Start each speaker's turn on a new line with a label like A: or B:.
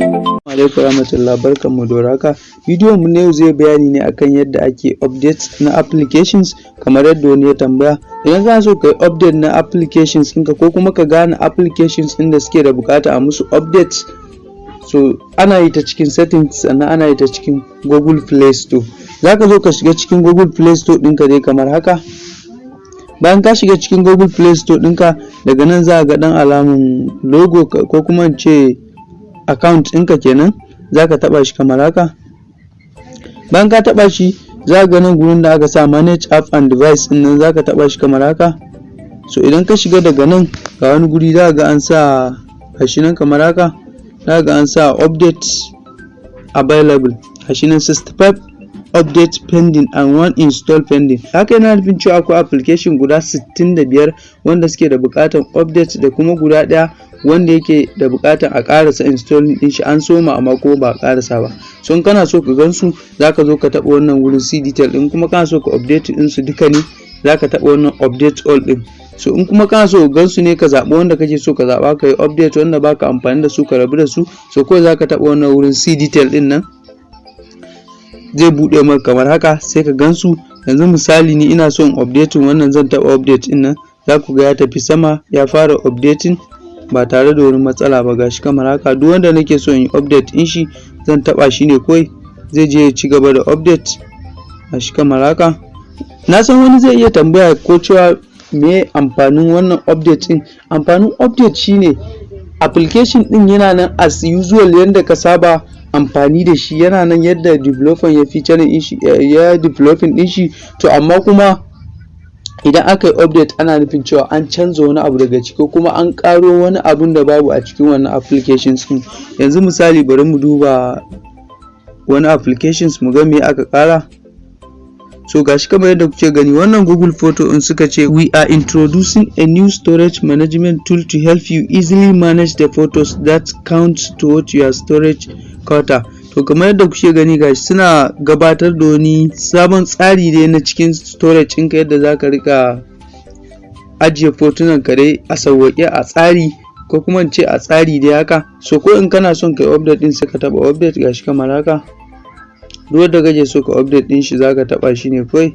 A: alaikum warahmatullahi barkanmu da warhaka bidiyon mu na yau zai bayani ne akan yadda ake update na applications kamar yadda wani ya tambaya. Idan kana so ka yi update na applications ɗinka ko kuma ka gane applications ɗin da suke da buƙata a musu update so ana yi ta cikin settings sannan ana yi ta cikin google play store. Za ka zo ka shiga cikin google play store ɗinka dai kamar haka. Bayan ka shiga cikin google play store ɗinka daga nan za ga ɗan alamun logo ko kuma in ce account ɗinka kenan za ka taɓa shi kamar haka. Bayan ka taɓa shi za ga nan gurin da aka sa manage app and device ɗin nan za ka taɓa shi kamar haka. So idan ka shiga daga nan ga wani guri za ga an sa gashi nan kamar haka. Za ga an sa update available gashi nan 65 update pending and one install pending. Haka yana nufin cewa akwai application guda 65 wanda suke da buƙatar update da kuma guda ɗaya wanda yake da buƙatar a ƙarasa installing din shi an soma amma ko ba a ƙarasa ba. So in kana so ka gansu zaka zo ka taɓa wannan wurin c detail din kuma kana so ka update din su duka ne zaka taɓa wannan update all din so in kuma kana so gan su ne ka zaɓi wanda kake so ka zaɓa ka yi update wanda baka amfani da su ka rabu da su so kawai zaka taɓa wannan wurin c detail ɗin nan. Zai buɗe maka kamar haka sai ka gansu yanzu misali ni ina so in updating wannan zan taɓa update ɗin nan. Za ku ga ya tafi sama ya fara updating. Ba tare da wani matsala ba. Gashi kamar haka duk wanda nake so in yi update din shi zan taɓa shi ne kawai. Zai je ya ci gaba da update. Gashi kamar haka. Na san wani zai iya tambaya ko cewa me amfanin wannan update din. Amfanin update shine application din yana nan as usual yadda ka saba amfani da shi. Yana nan yadda developer ya feature din shi ya developing din shi. To amma kuma idan aka yi update ana nufin cewa an canza wani abu daga ciki kuma an karo wani abun da babu a cikin wannan applications din yanzu misali bari mu duba wani applications mu ga me aka kara so gashi kamar yadda kuke gani wannan google photo in suka ce we are introducing a new storage management tool to help you easily manage the photos that count towards your storage quota to kamar yadda kuke gani gashi suna gabatar da wani sabon tsari ne na cikin storage ɗinka yadda za ka riƙa ajiye fotunan ka dai a sauwaƙe a tsari ko kuma in ce a tsari dai haka. So ko in kana son kai update ɗin sai ka taba update gashi kamar haka. Duk wanda kake so ka update ɗin shi zaka taba shi ne kawai.